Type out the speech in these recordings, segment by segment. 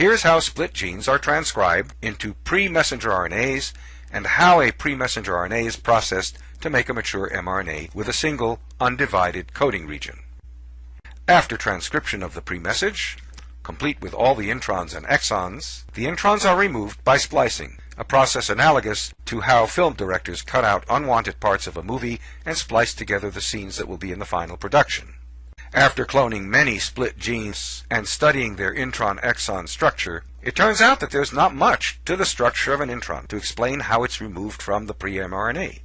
Here's how split genes are transcribed into pre-messenger RNAs and how a pre-messenger RNA is processed to make a mature mRNA with a single undivided coding region. After transcription of the pre-message, complete with all the introns and exons, the introns are removed by splicing, a process analogous to how film directors cut out unwanted parts of a movie and splice together the scenes that will be in the final production. After cloning many split genes and studying their intron-exon structure, it turns out that there's not much to the structure of an intron to explain how it's removed from the pre-mRNA.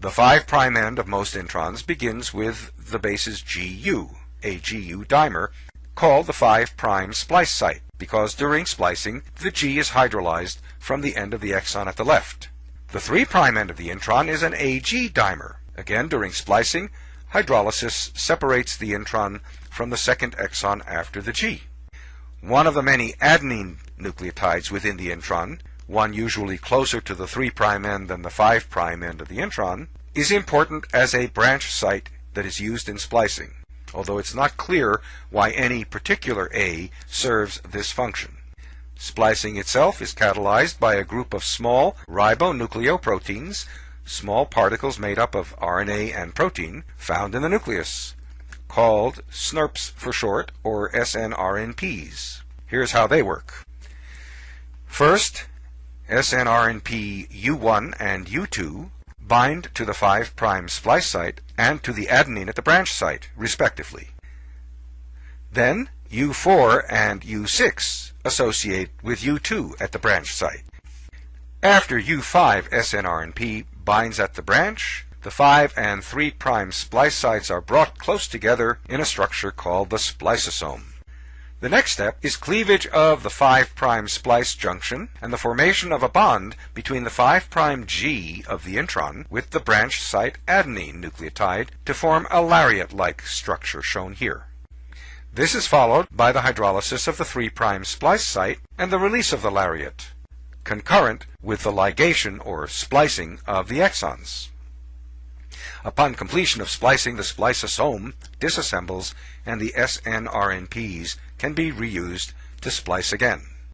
The 5' end of most introns begins with the bases GU, a GU dimer, called the 5' splice site, because during splicing, the G is hydrolyzed from the end of the exon at the left. The 3' end of the intron is an AG dimer. Again, during splicing, hydrolysis separates the intron from the second exon after the G. One of the many adenine nucleotides within the intron, one usually closer to the 3' end than the 5' end of the intron, is important as a branch site that is used in splicing, although it's not clear why any particular A serves this function. Splicing itself is catalyzed by a group of small ribonucleoproteins small particles made up of RNA and protein found in the nucleus, called SNRPs for short, or snRNPs. Here's how they work. First, snRNP U1 and U2 bind to the 5' splice site and to the adenine at the branch site, respectively. Then, U4 and U6 associate with U2 at the branch site. After U5 snRNP binds at the branch, the 5 and 3' splice sites are brought close together in a structure called the spliceosome. The next step is cleavage of the 5' splice junction and the formation of a bond between the 5' G of the intron with the branch site adenine nucleotide to form a lariat-like structure shown here. This is followed by the hydrolysis of the 3' splice site and the release of the lariat concurrent with the ligation or splicing of the exons. Upon completion of splicing, the spliceosome disassembles and the snRNPs can be reused to splice again.